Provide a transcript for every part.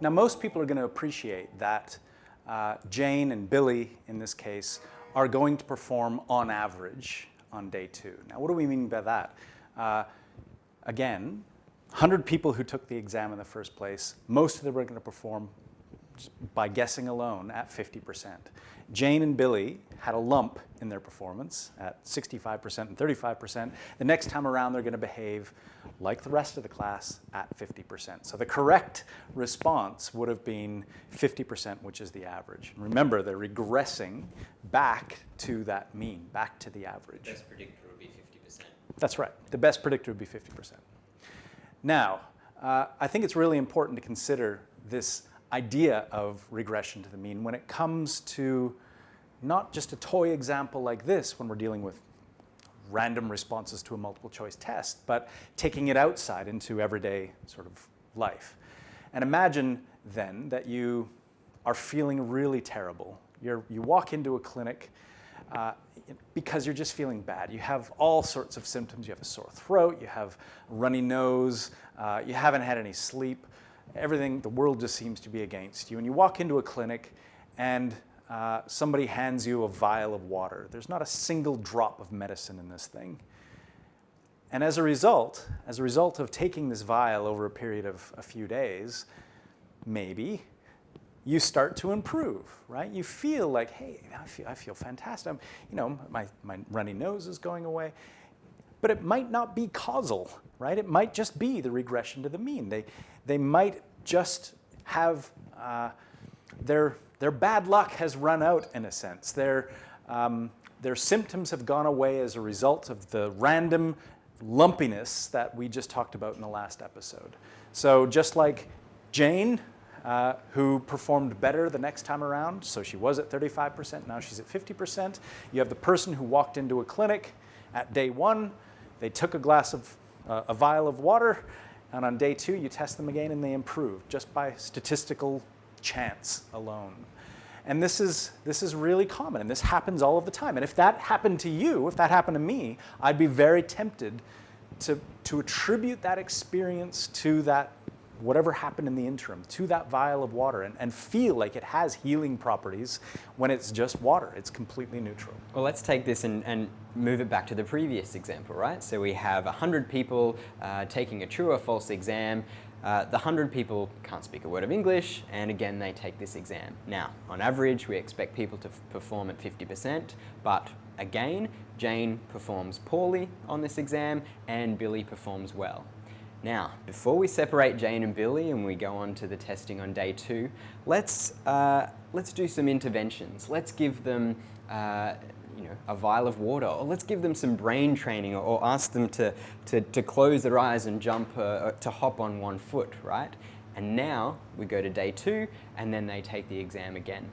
Now most people are going to appreciate that uh, Jane and Billy, in this case, are going to perform on average on day two. Now what do we mean by that? Uh, again, 100 people who took the exam in the first place, most of them are going to perform by guessing alone at 50%. Jane and Billy had a lump in their performance at 65% and 35%. The next time around, they're going to behave like the rest of the class at 50%. So the correct response would have been 50%, which is the average. remember, they're regressing back to that mean, back to the average. The best predictor would be 50%. That's right. The best predictor would be 50%. Now, uh, I think it's really important to consider this idea of regression to the mean when it comes to not just a toy example like this when we're dealing with random responses to a multiple choice test, but taking it outside into everyday sort of life. And imagine then that you are feeling really terrible. You're, you walk into a clinic uh, because you're just feeling bad. You have all sorts of symptoms. You have a sore throat, you have runny nose, uh, you haven't had any sleep. Everything, the world just seems to be against you. And you walk into a clinic and uh, somebody hands you a vial of water. There's not a single drop of medicine in this thing. And as a result, as a result of taking this vial over a period of a few days, maybe you start to improve, right? You feel like, hey, I feel, I feel fantastic. I'm, you know, my, my runny nose is going away. But it might not be causal, right? It might just be the regression to the mean. They, they might just have uh, their their bad luck has run out in a sense. Their, um, their symptoms have gone away as a result of the random lumpiness that we just talked about in the last episode. So just like Jane, uh, who performed better the next time around, so she was at 35%, now she's at 50%. You have the person who walked into a clinic at day one, they took a glass of, uh, a vial of water, and on day two you test them again and they improve just by statistical chance alone. And this is, this is really common, and this happens all of the time. And if that happened to you, if that happened to me, I'd be very tempted to, to attribute that experience to that whatever happened in the interim, to that vial of water, and, and feel like it has healing properties when it's just water. It's completely neutral. Well, let's take this and, and move it back to the previous example, right? So we have 100 people uh, taking a true or false exam. Uh, the 100 people can't speak a word of English, and again, they take this exam. Now, on average, we expect people to perform at 50%, but again, Jane performs poorly on this exam, and Billy performs well. Now, before we separate Jane and Billy and we go on to the testing on day two, let's, uh, let's do some interventions. Let's give them uh, you know, a vial of water, or let's give them some brain training, or, ask them to, to, to, close their eyes and jump, uh, uh, to hop on one foot, right? And now we go to day two, and then they take the exam again.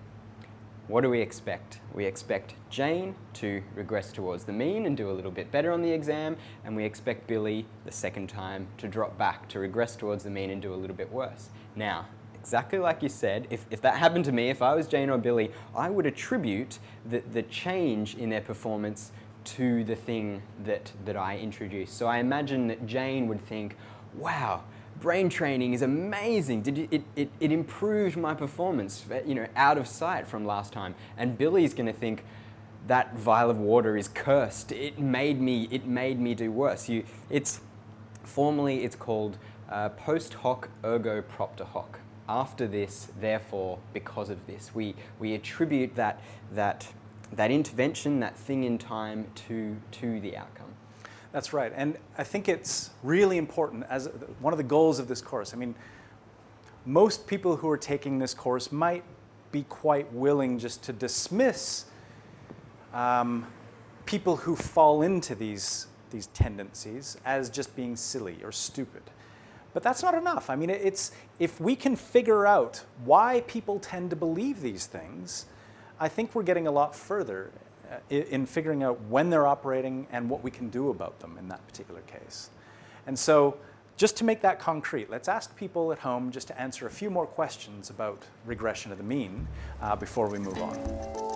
What do we expect? We expect Jane to regress towards the mean and do a little bit better on the exam, and we expect Billy, the second time, to drop back, to regress towards the mean and do a little bit worse. Now, exactly like you said, if, if that happened to me, if I was Jane or Billy, I would attribute the, the change in their performance to the thing that, that I introduced. So I imagine that Jane would think, wow, brain training is amazing. Did you, it, it, it improved my performance, you know, out of sight from last time. And Billy's going to think, that vial of water is cursed. It made me, it made me do worse. You, it's, formally it's called uh, post hoc ergo propter hoc after this, therefore, because of this. We, we attribute that, that, that intervention, that thing in time to, to the outcome. That's right. And I think it's really important as one of the goals of this course. I mean, most people who are taking this course might be quite willing just to dismiss um, people who fall into these, these tendencies as just being silly or stupid. But that's not enough. I mean, it's, if we can figure out why people tend to believe these things, I think we're getting a lot further in figuring out when they're operating and what we can do about them in that particular case. And so just to make that concrete, let's ask people at home just to answer a few more questions about regression of the mean uh, before we move on.